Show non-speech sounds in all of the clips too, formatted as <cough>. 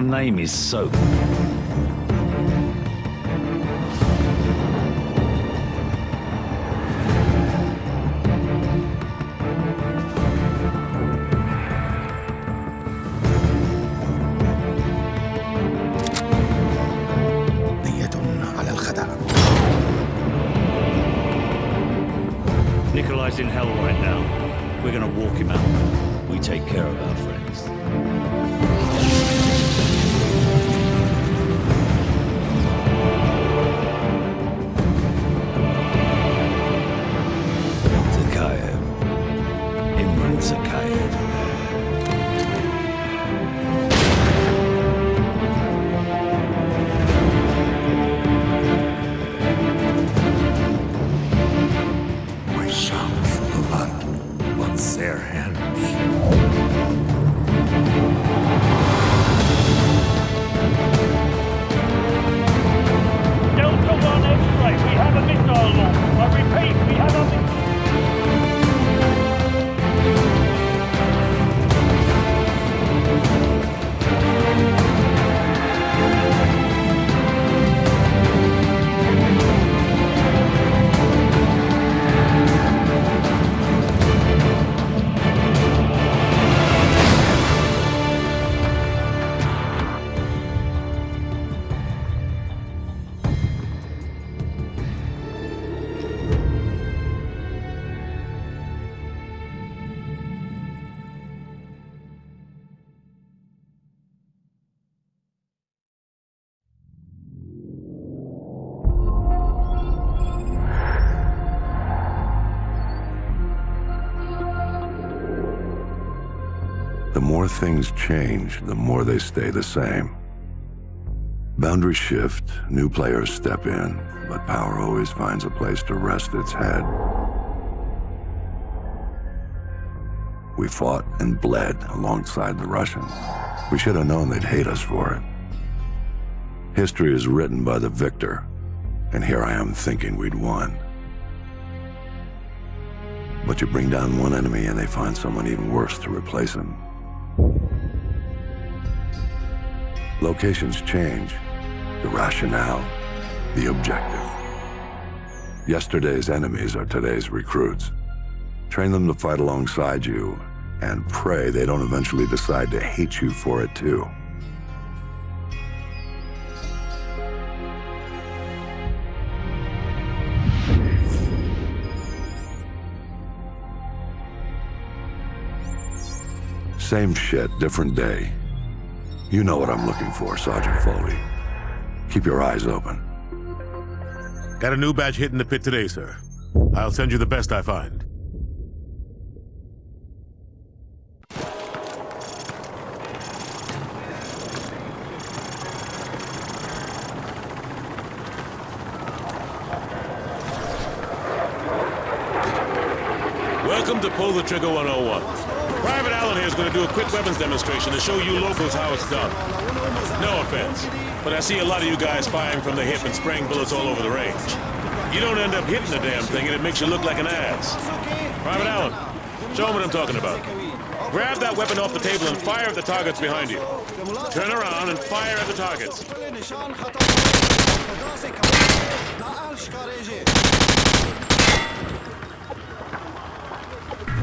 name is Soap? Things change, the more they stay the same. Boundaries shift, new players step in, but power always finds a place to rest its head. We fought and bled alongside the Russians. We should have known they'd hate us for it. History is written by the victor, and here I am thinking we'd won. But you bring down one enemy and they find someone even worse to replace him. Locations change, the rationale, the objective. Yesterday's enemies are today's recruits. Train them to fight alongside you, and pray they don't eventually decide to hate you for it too. Same shit, different day. You know what I'm looking for, Sergeant Foley. Keep your eyes open. Got a new batch hitting the pit today, sir. I'll send you the best I find. Welcome to Pull the Trigger 101. Private Allen here is going to do a quick weapons demonstration to show you locals how it's done. No offense, but I see a lot of you guys firing from the hip and spraying bullets all over the range. You don't end up hitting the damn thing and it makes you look like an ass. Private Allen, show them what I'm talking about. Grab that weapon off the table and fire at the targets behind you. Turn around and fire at the targets.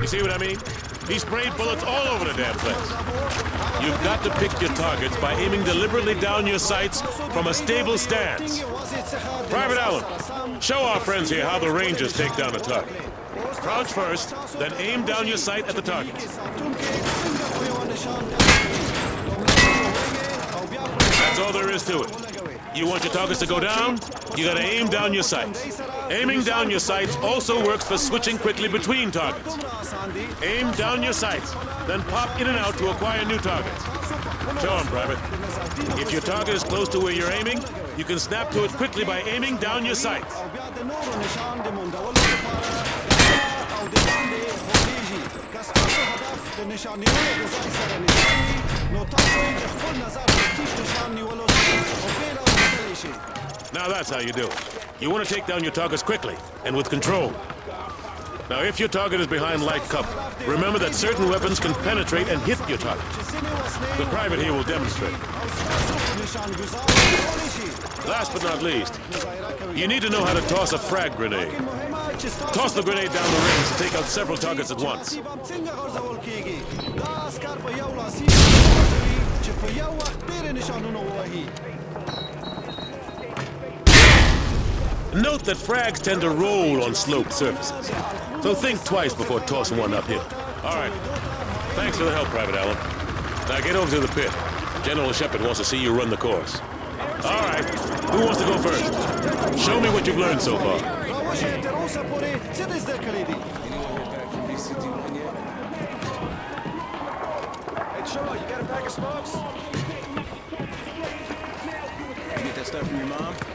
You see what I mean? He sprayed bullets all over the damn place. You've got to pick your targets by aiming deliberately down your sights from a stable stance. Private Allen, show our friends here how the Rangers take down a target. Crouch first, then aim down your sight at the target. That's all there is to it. You want your targets to go down? You gotta aim down your sights. Aiming down your sights also works for switching quickly between targets. Aim down your sights, then pop in and out to acquire new targets. Show 'em, Private. If your target is close to where you're aiming, you can snap to it quickly by aiming down your sights. Now that's how you do it. You want to take down your targets quickly and with control. Now, if your target is behind light cover, remember that certain weapons can penetrate and hit your target. The private here will demonstrate. Last but not least, you need to know how to toss a frag grenade. Toss the grenade down the range to take out several targets at once. Note that frags tend to roll on sloped surfaces, so think twice before tossing one uphill. All right. Thanks for the help, Private Allen. Now get over to the pit. General Shepard wants to see you run the course. All right. Who wants to go first? Show me what you've learned so far. Hey, you got a pack of smokes? You get that stuff from your mom?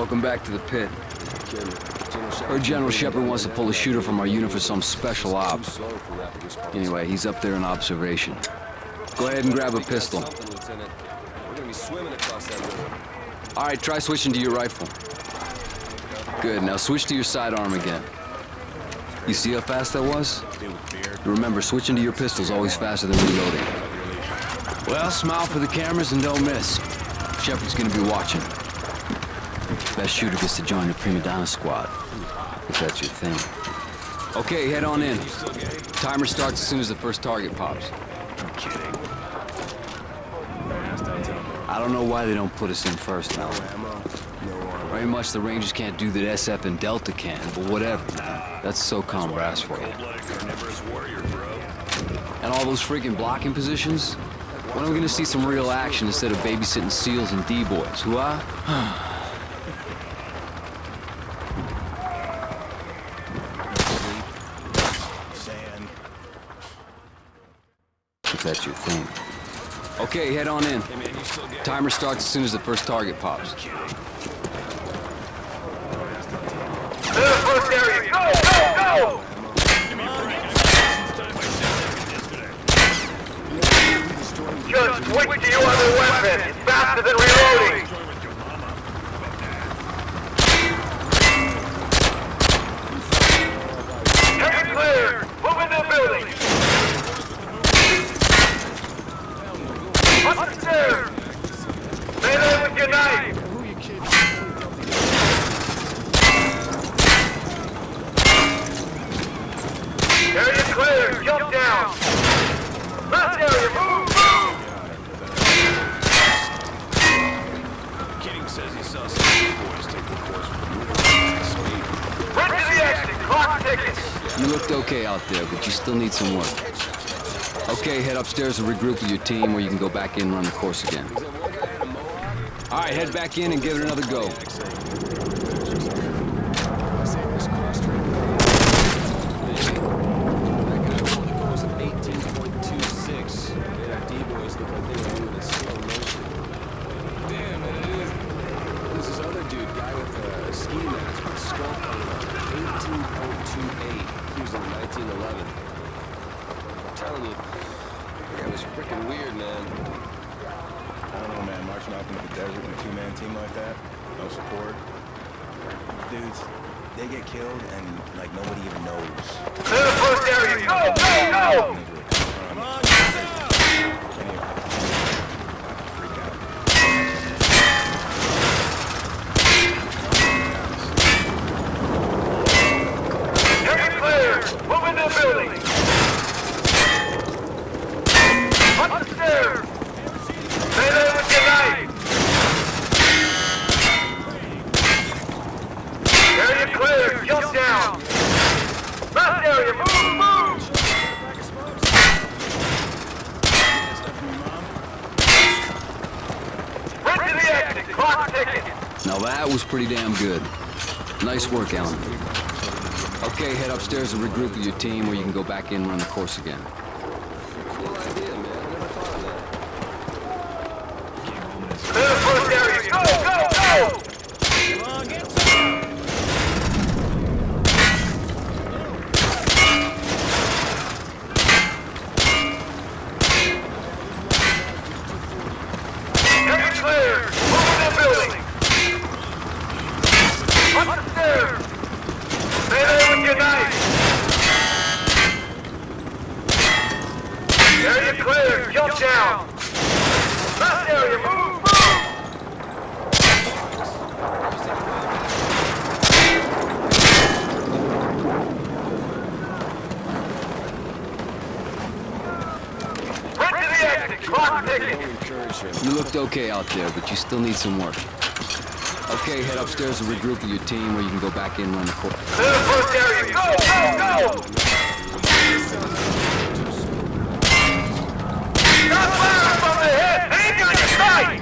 Welcome back to the pit. Heard General Shepard wants to pull a shooter from our unit for some special op. Anyway, he's up there in observation. Go ahead and grab a pistol. Something, Lieutenant. We're gonna be swimming across that river. All right, try switching to your rifle. Good, now switch to your sidearm again. You see how fast that was? Remember, switching to your pistol's always faster than reloading. Well, smile for the cameras and don't miss. Shepard's gonna be watching. Best shooter gets to join the Prima Donna squad. If that's your thing. Okay, head on in. Timer starts as soon as the first target pops. I'm kidding. I don't know why they don't put us in first now. Very much the Rangers can't do that SF and Delta can, but whatever, man. That's SOCOM brass for you. And all those freaking blocking positions? When are we gonna see some real action instead of babysitting SEALs and D-boys? Who <sighs> <sighs> are? Sand. If that's your thing. Okay, head on in. Timer starts as soon as the first target pops. first area. Go, go, go! Just switch to your other weapon. It's faster than reloading. Take it clear. Move into the building. Upstairs. Stay there with your knife. Area clear. Jump down. Left area. Move, move. Kidding says he saw some boys take the course with Run to the exit. Clock tickets. You looked okay out there, but you still need some work. Okay, head upstairs and regroup with your team where you can go back in and run the course again. All right, head back in and give it another go. Telling you, that was freaking weird, man. I don't know, man. Marching off into the desert with a two-man team like that, no support. Dudes, they get killed and like nobody even knows. To the first area. Go, go, go! Come on, Now that damn good. Nice work, Allen. Okay, head upstairs and regroup with your team, or you can go back in and run the course again. Cool idea, man. I never thought of that. Clear the first area. Go, go, go! Area clear. Move in the building. Up the stairs. Stay there with your knife. Area clear. Jump down. Left area. Move, move. Right to the exit. Clock ticking. You looked okay out there, but you still need some work. Okay, head upstairs and regroup with your team, or you can go back in and run the court. Go, go, go! Stop firing from the head! Aim on your sight!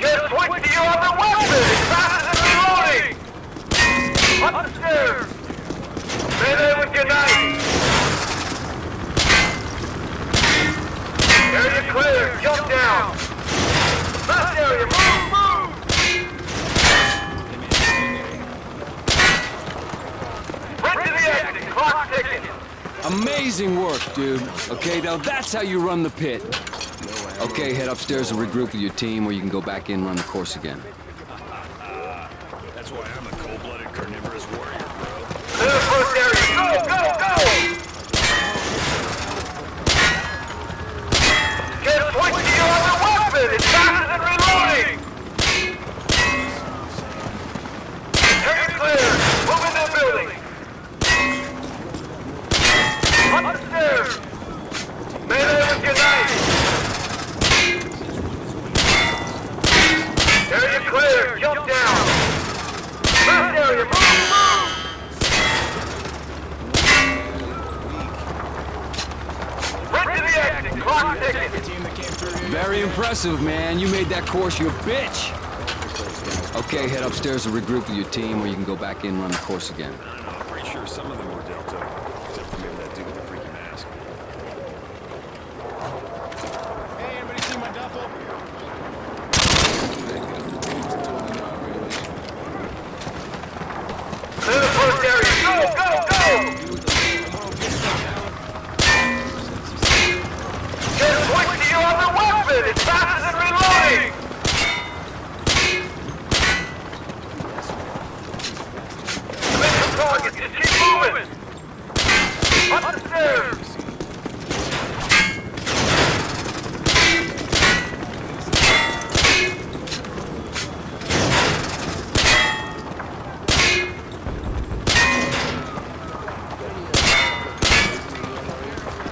Just switch to your other weapon! It's faster than reloading! Up the stairs! Stay there with your knife! Area clear! Jump down! Left area! Move, move! Right to the exit! Clock ticking! Work, dude. Okay, now that's how you run the pit. Okay, head upstairs and regroup with your team, or you can go back in and run the course again. That's why I'm a cold-blooded carnivorous warrior, bro. Clear the first area! Go, go, go! Just switch to your other weapon! It's faster than reloading! Area clear! Move in the building! Up the stairs! Stay there with your knife! Area clear! Jump down! Left area! Move, move! Right to the exit! Clock ticking! Team that came through here. Very impressive, man. You made that course your bitch. Okay, head upstairs and regroup with your team, or you can go back in and run the course again. I'm pretty sure some of them were Delta. Except for maybe that dude with the freaky mask. Hey, anybody see my duffel? Clear the first area! Go, go, go! Just switch to your other weapon! It's faster than reloading! Commit some targets! Just keep moving! Up the stairs!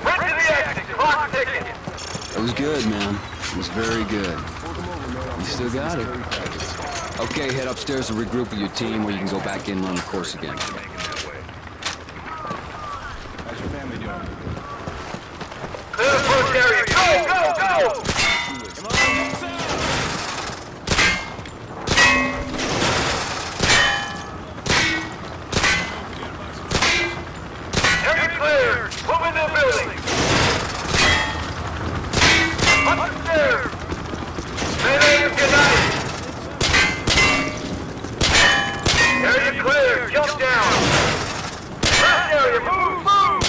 Right to the exit! Clock ticking! That was good, man. It was very good. You still got it. Okay, head upstairs and regroup with your team, or you can go back in and run the course again. How's your family doing? Clear the first area! Go, go, go! Come on, get some! Area clear! Move in the building! Up the stairs! Stay there with your knife! Area clear! Jump down! Left area! Move, move!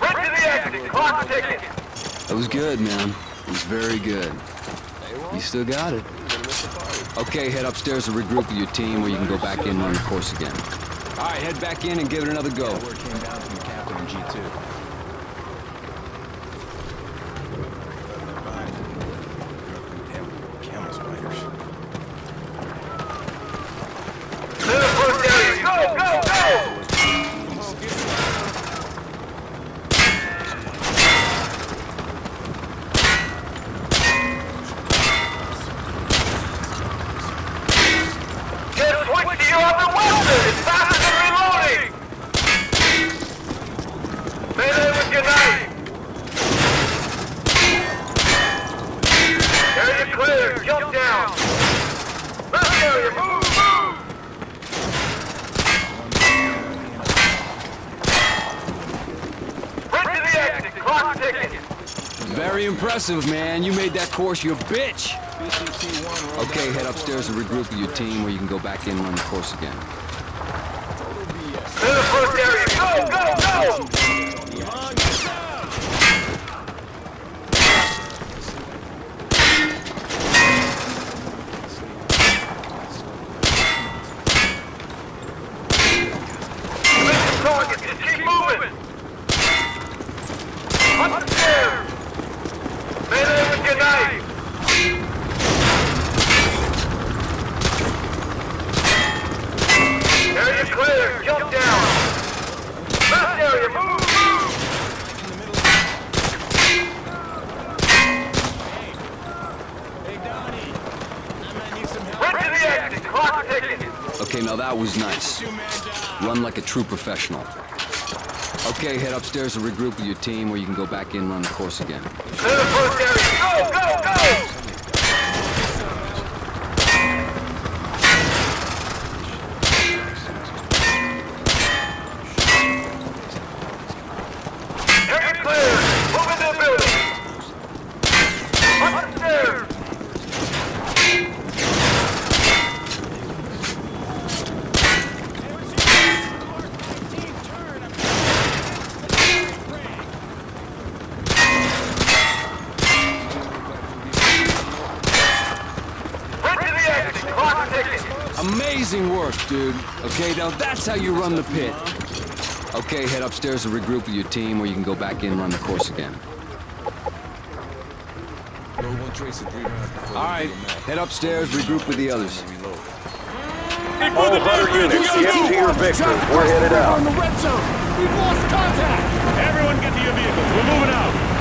Right to the That was good, man. It was very good. You still got it. Okay, head upstairs and regroup with your team, or you can go back in and run the course again. All right, head back in and give it another go. Word came down from the captain in G2. Damn camel spiders. Clear the first area! Go, go, go! on the weapon! It's faster than reloading! Melee with your knife! Area clear, jump down! Left area, move, move! Sprint to the exit, clock ticking! Very impressive, man. You made that course your bitch. Okay, head upstairs and regroup with your team where you can go back in and run the course again. Clear the first area, go, go, go! Mission target, just keep moving! Up the stairs! Melee with your knife! Area clear, jump down! Left area, move, move! Sprint to the exit, clock ticking! Okay, now that was nice. Run like a true professional. Okay, head upstairs and regroup with your team where you can go back in and run the course again. Clear the first area, go, go! Area clear! Move into the building! Upstairs! Sprint to the exit! Clock ticking! Amazing work, dude. Okay, now that's how you run the pit. Okay, head upstairs and regroup with your team or you can go back in and run the course again. All right, head upstairs, regroup with the others. All 100 units, CST or Victor, we're headed out. Everyone get to your vehicles. We're moving out.